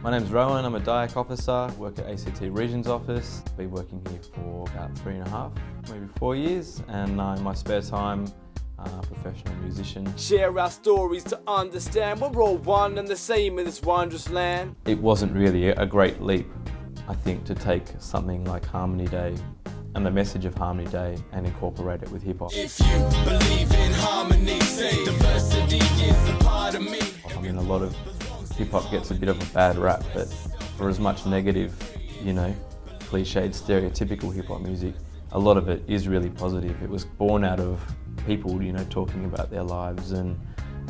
My name's Rowan, I'm a DIAC officer, work at ACT Regions Office. Been working here for about three and a half, maybe four years, and uh, in my spare time, uh, professional musician. Share our stories to understand we're all one and the same in this wondrous land. It wasn't really a great leap, I think, to take something like Harmony Day and the message of Harmony Day and incorporate it with hip hop. If you believe in harmony, hip hop gets a bit of a bad rap, but for as much negative, you know, cliched, stereotypical hip hop music, a lot of it is really positive. It was born out of people, you know, talking about their lives and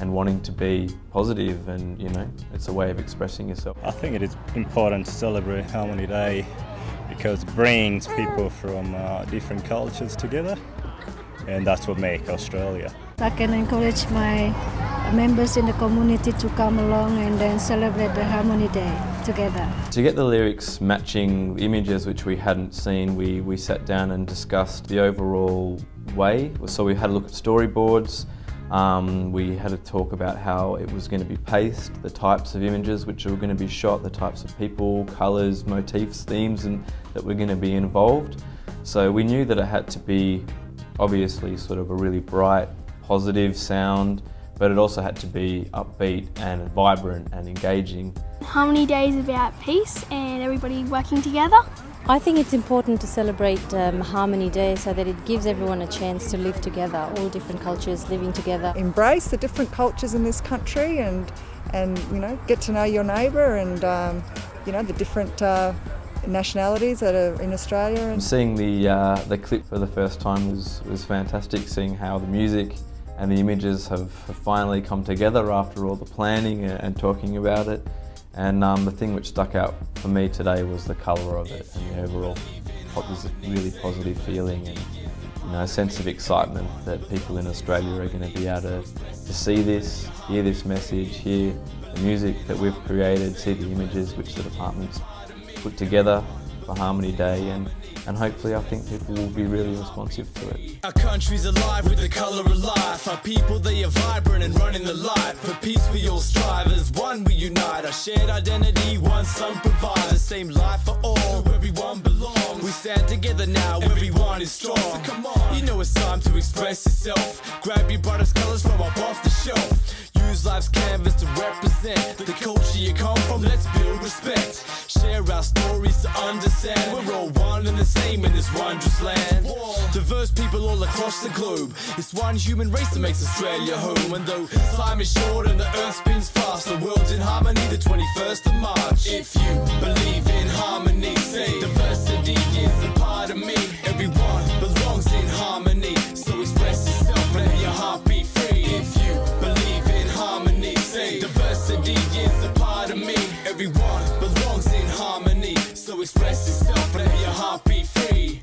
and wanting to be positive and you know it's a way of expressing yourself. I think it is important to celebrate Harmony Day because it brings people from uh, different cultures together and that's what makes Australia. I can encourage my members in the community to come along and then celebrate the Harmony Day together. To get the lyrics matching images which we hadn't seen, we, we sat down and discussed the overall way. So we had a look at storyboards, um, we had a talk about how it was going to be paced, the types of images which were going to be shot, the types of people, colours, motifs, themes and that were going to be involved. So we knew that it had to be obviously sort of a really bright, positive sound, but it also had to be upbeat and vibrant and engaging. Harmony Day is about peace and everybody working together. I think it's important to celebrate um, Harmony Day so that it gives everyone a chance to live together, all different cultures living together. Embrace the different cultures in this country and, and you know, get to know your neighbour and, um, you know, the different uh, nationalities that are in Australia. And Seeing the, uh, the clip for the first time was, was fantastic, seeing how the music and the images have, have finally come together after all the planning and, and talking about it. And um, the thing which stuck out for me today was the colour of it and the overall was a really positive feeling and you know, a sense of excitement that people in Australia are going to be able to, to see this, hear this message, hear the music that we've created, see the images which the department's put together for Harmony Day and, and hopefully I think people will be really responsive to it. Our country's alive with the colour of life. Our people, they are vibrant and running the light. For peace we all strive, as one we unite. Our shared identity, one sun provides. The same life for all, so everyone belongs. We stand together now, everyone is strong. So come on, you know it's time to express yourself. Grab your brightest colours from up off the shelf. Use life's canvas to represent the culture you come from. Let's build respect. Share our stories to understand. We're all one and the same in this wondrous land. Diverse people all across the globe. It's one human race that makes Australia home. And though time is short and the earth spins fast, the world's in harmony the 21st of March. If you believe in harmony, belongs in harmony. So express yourself and let your heart be free.